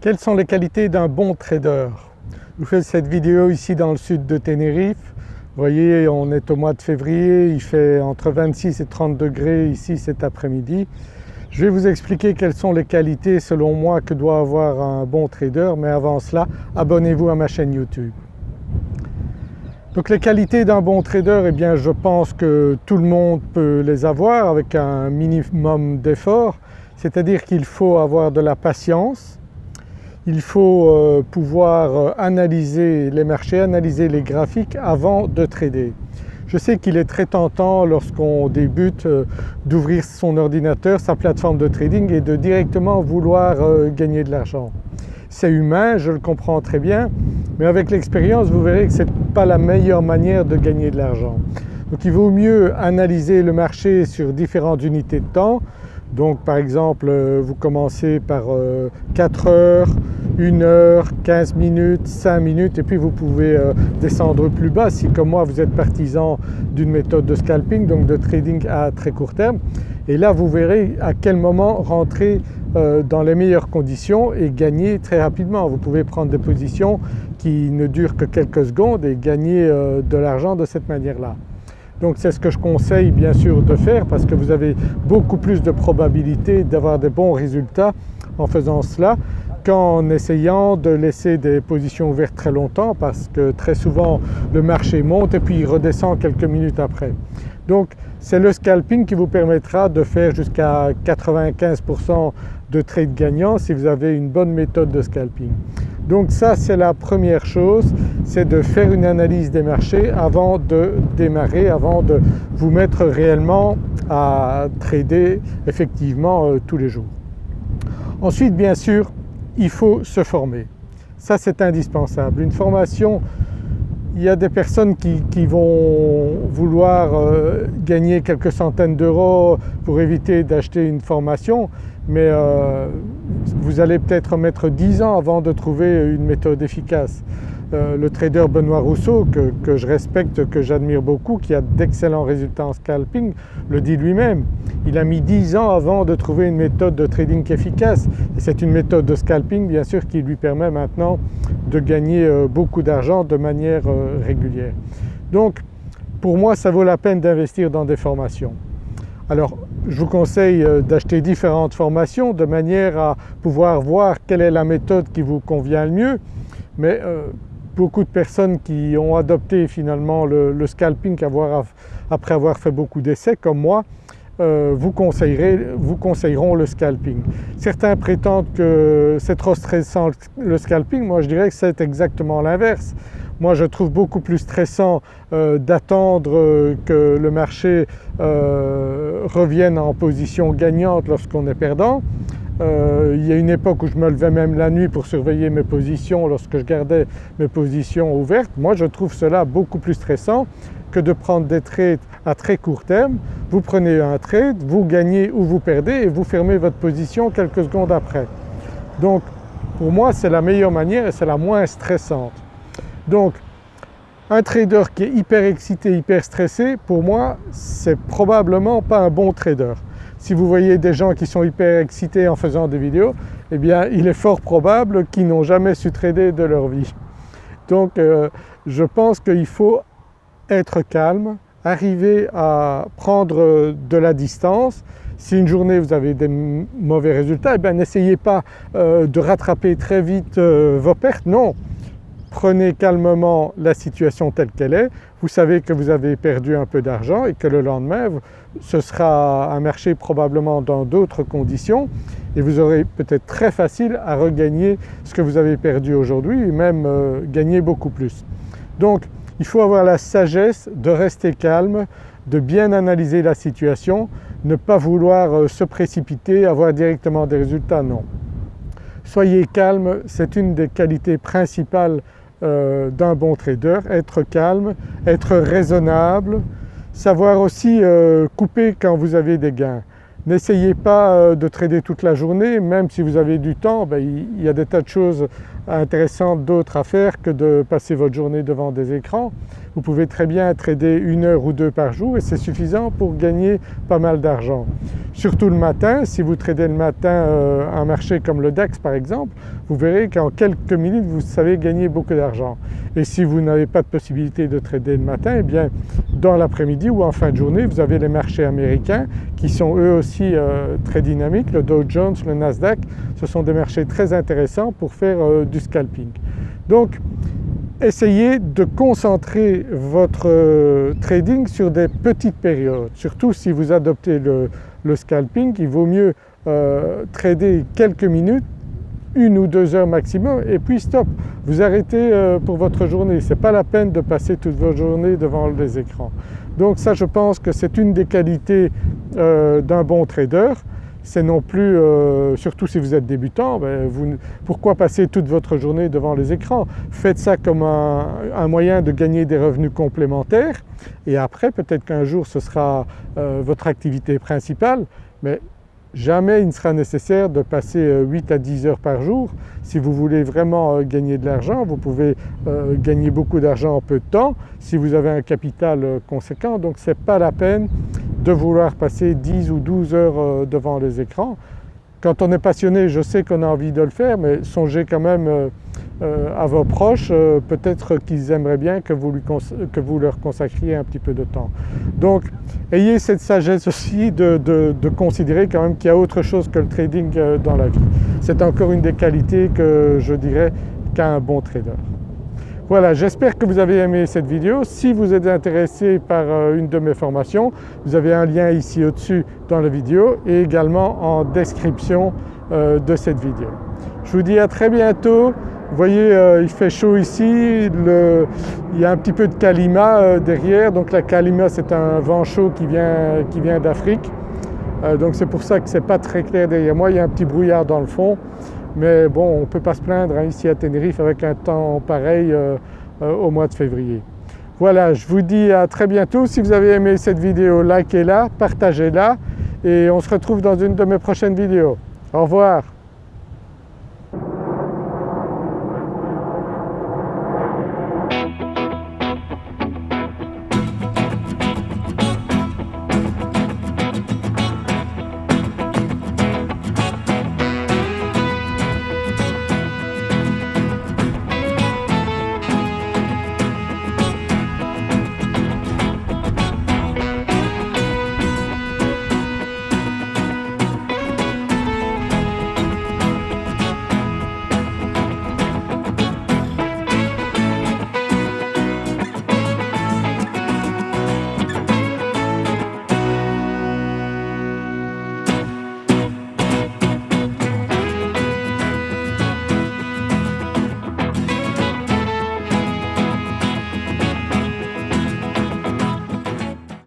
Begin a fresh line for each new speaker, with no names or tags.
Quelles sont les qualités d'un bon trader Je vous fais cette vidéo ici dans le sud de Tenerife. Vous voyez on est au mois de février, il fait entre 26 et 30 degrés ici cet après-midi. Je vais vous expliquer quelles sont les qualités selon moi que doit avoir un bon trader mais avant cela abonnez-vous à ma chaîne YouTube. Donc les qualités d'un bon trader, eh bien je pense que tout le monde peut les avoir avec un minimum d'effort, c'est-à-dire qu'il faut avoir de la patience, il faut euh, pouvoir euh, analyser les marchés, analyser les graphiques avant de trader. Je sais qu'il est très tentant lorsqu'on débute euh, d'ouvrir son ordinateur, sa plateforme de trading et de directement vouloir gagner de l'argent. C'est humain, je le comprends très bien, mais avec l'expérience vous verrez que ce n'est pas la meilleure manière de gagner de l'argent. Donc il vaut mieux analyser le marché sur différentes unités de temps. Donc par exemple vous commencez par 4 heures, 1 heure, 15 minutes, 5 minutes et puis vous pouvez euh, descendre plus bas si comme moi vous êtes partisan d'une méthode de scalping donc de trading à très court terme et là vous verrez à quel moment rentrer euh, dans les meilleures conditions et gagner très rapidement. Vous pouvez prendre des positions qui ne durent que quelques secondes et gagner euh, de l'argent de cette manière-là. Donc c'est ce que je conseille bien sûr de faire parce que vous avez beaucoup plus de probabilité d'avoir des bons résultats en faisant cela qu'en essayant de laisser des positions ouvertes très longtemps parce que très souvent le marché monte et puis il redescend quelques minutes après. Donc c'est le scalping qui vous permettra de faire jusqu'à 95% de trades gagnants si vous avez une bonne méthode de scalping. Donc ça c'est la première chose, c'est de faire une analyse des marchés avant de démarrer, avant de vous mettre réellement à trader effectivement euh, tous les jours. Ensuite bien sûr il faut se former. Ça c'est indispensable. Une formation, il y a des personnes qui, vont vouloir euh, gagner quelques centaines d'euros pour éviter d'acheter une formation mais euh, vous allez peut-être mettre 10 ans avant de trouver une méthode efficace. Euh, le trader Benoît Rousseau que, je respecte, que j'admire beaucoup, qui a d'excellents résultats en scalping, le dit lui-même. Il a mis 10 ans avant de trouver une méthode de trading efficace et c'est une méthode de scalping bien sûr qui lui permet maintenant de gagner euh, beaucoup d'argent de manière euh, régulière. Donc pour moi ça vaut la peine d'investir dans des formations. Alors je vous conseille d'acheter différentes formations de manière à pouvoir voir quelle est la méthode qui vous convient le mieux mais beaucoup de personnes qui ont adopté finalement le, scalping après avoir fait beaucoup d'essais comme moi euh, vous conseilleront le scalping. Certains prétendent que c'est trop stressant le scalping, moi je dirais que c'est exactement l'inverse. Moi je trouve beaucoup plus stressant euh, d'attendre euh, que le marché revienne en position gagnante lorsqu'on est perdant euh, il y a une époque où je me levais même la nuit pour surveiller mes positions lorsque je gardais mes positions ouvertes. Moi je trouve cela beaucoup plus stressant que de prendre des trades à très court terme. Vous prenez un trade, vous gagnez ou vous perdez et vous fermez votre position quelques secondes après. Donc pour moi c'est la meilleure manière et c'est la moins stressante. Donc un trader qui est hyper excité, hyper stressé, pour moi c'est probablement pas un bon trader si vous voyez des gens qui sont hyper excités en faisant des vidéos, eh bien il est fort probable qu'ils n'ont jamais su trader de leur vie. Donc euh, je pense qu'il faut être calme, arriver à prendre de la distance. Si une journée vous avez des mauvais résultats, eh n'essayez pas euh, de rattraper très vite euh, vos pertes, non prenez calmement la situation telle qu'elle est, vous savez que vous avez perdu un peu d'argent et que le lendemain ce sera un marché probablement dans d'autres conditions et vous aurez peut-être très facile à regagner ce que vous avez perdu aujourd'hui et même euh, gagner beaucoup plus. Donc il faut avoir la sagesse de rester calme, de bien analyser la situation, ne pas vouloir euh, se précipiter, avoir directement des résultats, non. Soyez calme, c'est une des qualités principales euh, d'un bon trader, être calme, être raisonnable, savoir aussi euh, couper quand vous avez des gains. N'essayez pas euh, de trader toute la journée, même si vous avez du temps, ben, il y a des tas de choses intéressantes d'autres à faire que de passer votre journée devant des écrans. Vous pouvez très bien trader une heure ou deux par jour et c'est suffisant pour gagner pas mal d'argent. Surtout le matin, si vous tradez le matin euh, un marché comme le DAX par exemple, vous verrez qu'en quelques minutes vous savez gagner beaucoup d'argent. Et si vous n'avez pas de possibilité de trader le matin, eh bien dans l'après-midi ou en fin de journée vous avez les marchés américains qui sont eux aussi euh, très dynamiques, le Dow Jones, le Nasdaq, ce sont des marchés très intéressants pour faire euh, du scalping. Donc essayez de concentrer votre euh, trading sur des petites périodes, surtout si vous adoptez le, scalping, il vaut mieux trader quelques minutes une ou deux heures maximum et puis stop, vous arrêtez pour votre journée. Ce n'est pas la peine de passer toute votre journée devant les écrans. Donc ça je pense que c'est une des qualités euh, d'un bon trader. C'est non plus, euh, surtout si vous êtes débutant, ben pourquoi passer toute votre journée devant les écrans? Faites ça comme un, moyen de gagner des revenus complémentaires et après peut-être qu'un jour ce sera euh, votre activité principale mais Jamais il ne sera nécessaire de passer 8 euh, à 10 heures par jour. Si vous voulez vraiment euh, gagner de l'argent, vous pouvez euh, gagner beaucoup d'argent en peu de temps si vous avez un capital conséquent. Donc ce n'est pas la peine de vouloir passer 10 ou 12 heures devant les écrans. Quand on est passionné, je sais qu'on a envie de le faire mais songez quand même à vos proches, euh, peut-être qu'ils aimeraient bien que vous, leur consacriez un petit peu de temps. Donc ayez cette sagesse aussi de, considérer quand même qu'il y a autre chose que le trading euh, dans la vie. C'est encore une des qualités que je dirais qu'a un bon trader. Voilà, j'espère que vous avez aimé cette vidéo. Si vous êtes intéressé par une de mes formations, vous avez un lien ici au-dessus dans la vidéo et également en description de cette vidéo. Je vous dis à très bientôt vous voyez euh, il fait chaud ici, il y a un petit peu de kalima euh, derrière, donc la kalima c'est un vent chaud qui vient, qui vient d'Afrique. Euh, donc c'est pour ça que c'est pas très clair derrière moi, il y a un petit brouillard dans le fond. Mais bon on ne peut pas se plaindre hein, ici à Tenerife avec un temps pareil au mois de février. Voilà, je vous dis à très bientôt. Si vous avez aimé cette vidéo, likez-la, partagez-la et on se retrouve dans une de mes prochaines vidéos. Au revoir